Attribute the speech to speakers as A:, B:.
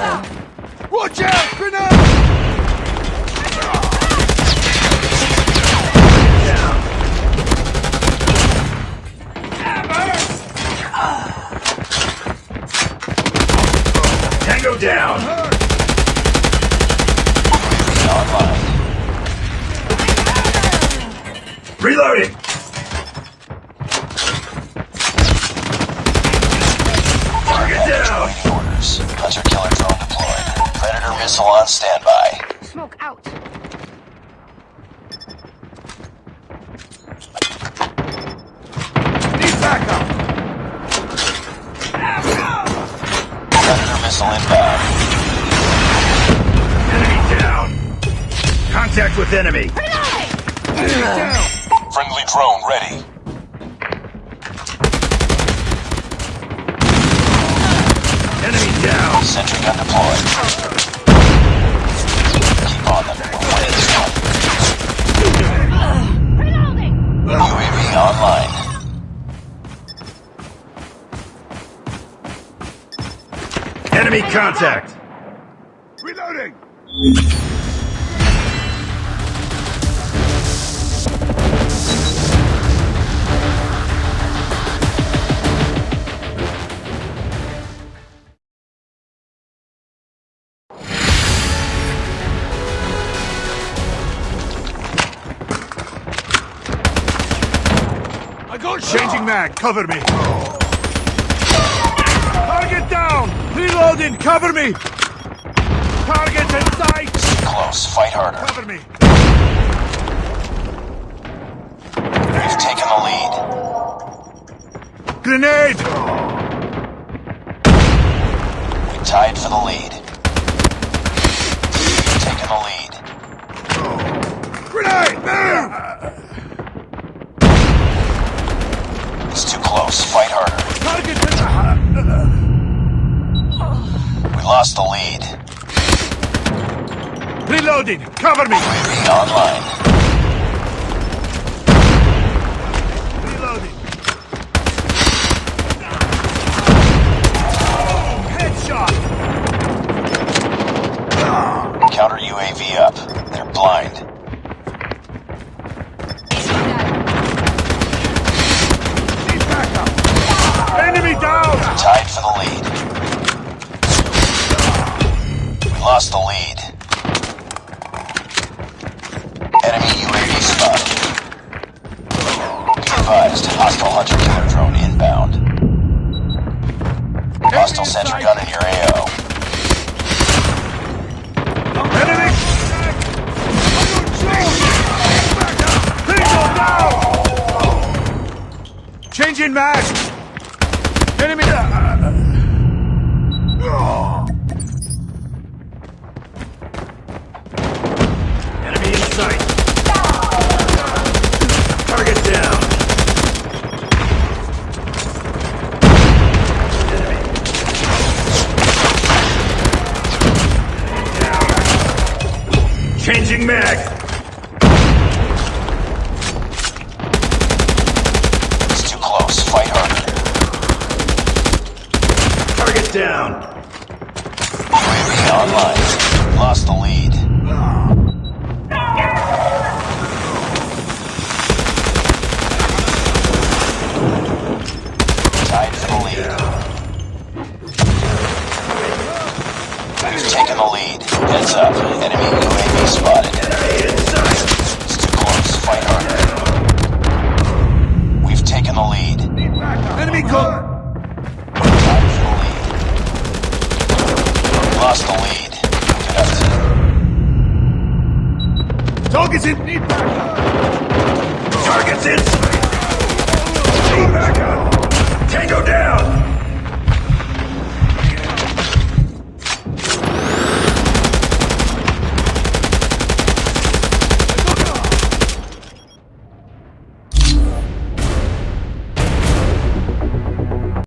A: Watch out! Grenade! Tango down! Reloading!
B: Missile on standby.
C: Smoke out.
A: Need backup!
B: Predator missile inbound.
A: Enemy down! Contact with enemy! Enemy down!
B: Friendly drone ready.
A: Enemy down!
B: Sentry gun deployed.
A: Enemy contact! Reloading! I got changing mag. Cover me. Target down. Reloading. Cover me. Target in sight.
B: Close. Fight harder.
A: Cover me.
B: We've taken the lead.
A: Grenade.
B: We tied for the lead. We've taken the lead.
A: Grenade. Move.
B: It's too close. Fight lost the lead.
A: Reloading. Cover me.
B: Online. Hostile sentry gun in your AO.
A: Enemy. Tango down. Changing mag. Enemy. Enemy in sight. Changing mag.
B: It's too close. Fight harder.
A: Target down.
B: UAV online. Lost the lead. Tied for the lead. We've taken the lead. Heads up. Enemy UAV spotted. It's too close. Fight harder. We've taken the lead.
A: Enemy call.
B: Tied for the lead. Lost the lead. Good effort.
A: Targets in. Targets in.